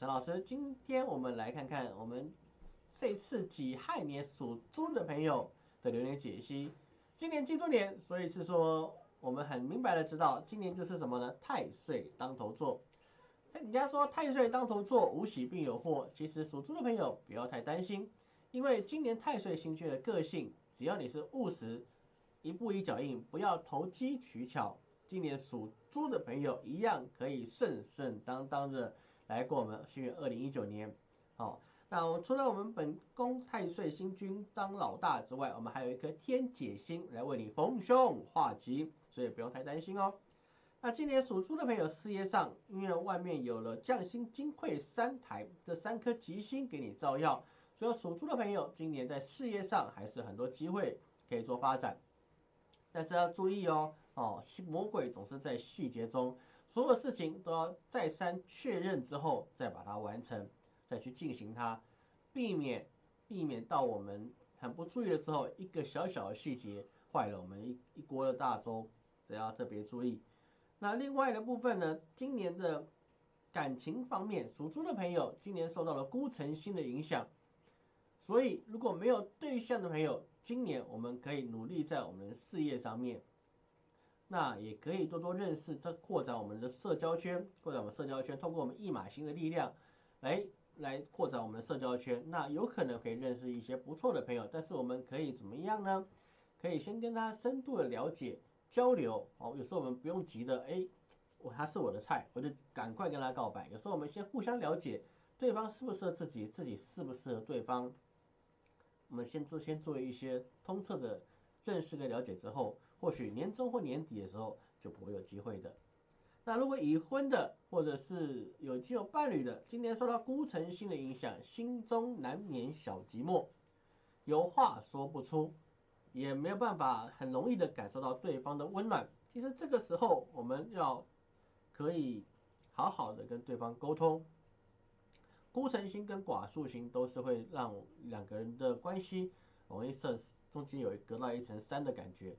陈老师。今天我们来看看我们这次己亥年属猪的朋友的流年解析。今年金猪年，所以是说我们很明白的知道，今年就是什么呢？太岁当头坐。人家说太岁当头坐，无喜必有祸。其实属猪的朋友不要太担心，因为今年太岁星君的个性，只要你是务实，一步一脚印，不要投机取巧。今年属猪的朋友一样可以顺顺当当的来过我们新月二零一九年。好，那除了我们本宫太岁星君当老大之外，我们还有一颗天解星来为你逢凶化吉，所以不用太担心哦。那今年属猪的朋友事业上，因为外面有了将星金匮三台这三颗吉星给你照耀，所以属猪的朋友今年在事业上还是很多机会可以做发展，但是要注意哦。哦，魔鬼总是在细节中，所有事情都要再三确认之后再把它完成，再去进行它，避免避免到我们很不注意的时候，一个小小的细节坏了我们一一锅的大粥，这要特别注意。那另外的部分呢，今年的感情方面，属猪的朋友今年受到了孤城星的影响，所以如果没有对象的朋友，今年我们可以努力在我们的事业上面。那也可以多多认识，这扩展我们的社交圈，扩展我们社交圈，通过我们一马星的力量，来来扩展我们的社交圈。那有可能可以认识一些不错的朋友，但是我们可以怎么样呢？可以先跟他深度的了解交流哦。有时候我们不用急的，哎，我他是我的菜，我就赶快跟他告白。有时候我们先互相了解对方适不适合自己，自己适不适合对方。我们先做先做一些通彻的。认识跟了解之后，或许年终或年底的时候就不会有机会的。那如果已婚的，或者是有已经有伴侣的，今年受到孤城星的影响，心中难免小寂寞，有话说不出，也没有办法很容易的感受到对方的温暖。其实这个时候，我们要可以好好的跟对方沟通。孤城星跟寡宿星都是会让两个人的关系容易生中间有隔到一层山的感觉，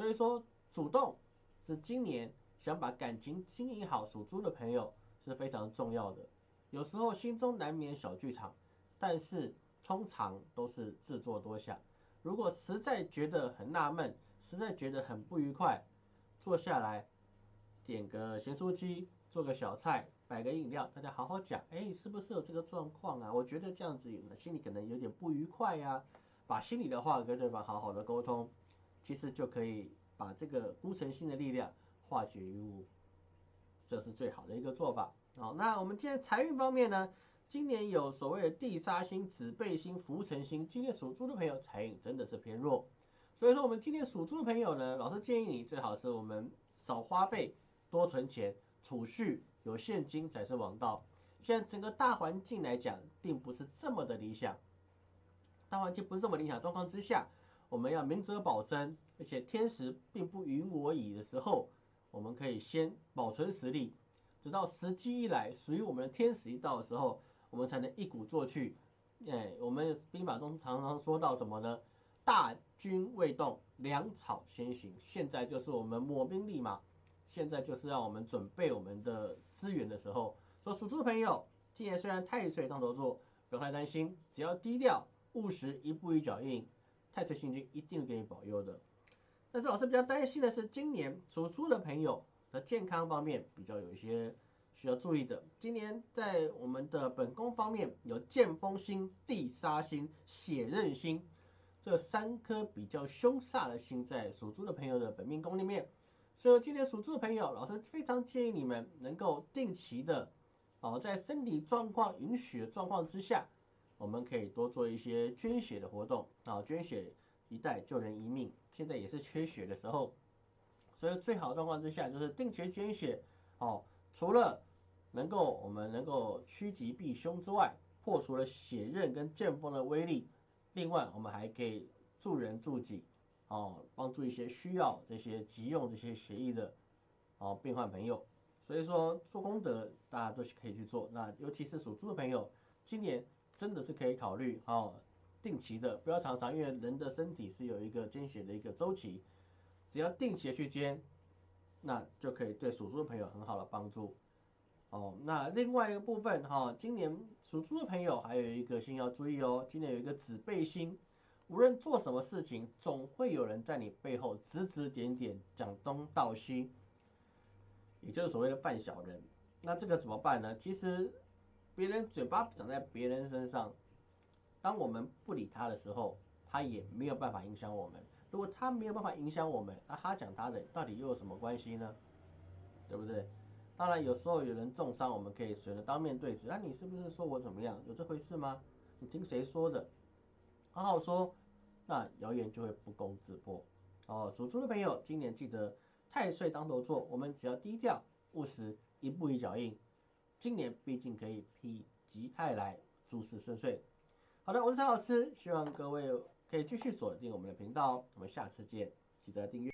所以说主动是今年想把感情经营好，属猪的朋友是非常重要的。有时候心中难免小剧场，但是通常都是自作多想。如果实在觉得很纳闷，实在觉得很不愉快，坐下来点个咸酥鸡，做个小菜，摆个饮料，大家好好讲，哎，是不是有这个状况啊？我觉得这样子心里可能有点不愉快呀。把心里的话跟对方好好的沟通，其实就可以把这个孤城星的力量化解于无，这是最好的一个做法。好，那我们今天财运方面呢？今年有所谓的地杀星、子背星、浮辰星，今年属猪的朋友财运真的是偏弱。所以说，我们今天属猪的朋友呢，老师建议你最好是我们少花费，多存钱，储蓄有现金才是王道。现在整个大环境来讲，并不是这么的理想。大环境不是这么理想状况之下，我们要明哲保身，而且天时并不允我已的时候，我们可以先保存实力，直到时机一来，属于我们的天时一到的时候，我们才能一鼓作气。哎，我们兵法中常常说到什么呢？大军未动，粮草先行。现在就是我们抹兵立马，现在就是让我们准备我们的资源的时候。说属猪的朋友，今年虽然太岁当头坐，不用太担心，只要低调。务实，一步一脚印，太岁星君一定给你保佑的。但是老师比较担心的是，今年属猪的朋友的健康方面比较有一些需要注意的。今年在我们的本宫方面有剑锋星、地杀星、血刃星这三颗比较凶煞的星在属猪的朋友的本命宫里面，所以今年属猪的朋友，老师非常建议你们能够定期的哦，在身体状况允许的状况之下。我们可以多做一些捐血的活动啊，捐血一代救人一命。现在也是缺血的时候，所以最好的状况之下就是定期捐血哦。除了能够我们能够趋吉避凶之外，破除了血刃跟剑锋的威力，另外我们还可以助人助己哦，帮助一些需要这些急用这些血液的哦病患朋友。所以说做功德大家都是可以去做，那尤其是属猪的朋友，今年。真的是可以考虑哦，定期的，不要常常，因为人的身体是有一个捐血的一个周期，只要定期的去捐，那就可以对属猪的朋友很好的帮助。哦，那另外一个部分哈，今年属猪的朋友还有一个星要注意哦，今年有一个子背星，无论做什么事情，总会有人在你背后指指点点，讲东道西，也就是所谓的犯小人。那这个怎么办呢？其实别人嘴巴长在别人身上，当我们不理他的时候，他也没有办法影响我们。如果他没有办法影响我们，那他讲他的到底又有什么关系呢？对不对？当然，有时候有人重伤，我们可以选择当面对质。那你是不是说我怎么样？有这回事吗？你听谁说的？好好说，那谣言就会不攻自破。哦，属猪的朋友，今年记得太岁当头坐，我们只要低调务实，一步一脚印，今年毕竟可以否极泰来，诸事顺遂。好的，我是陈老师，希望各位可以继续锁定我们的频道，我们下次见，记得订阅。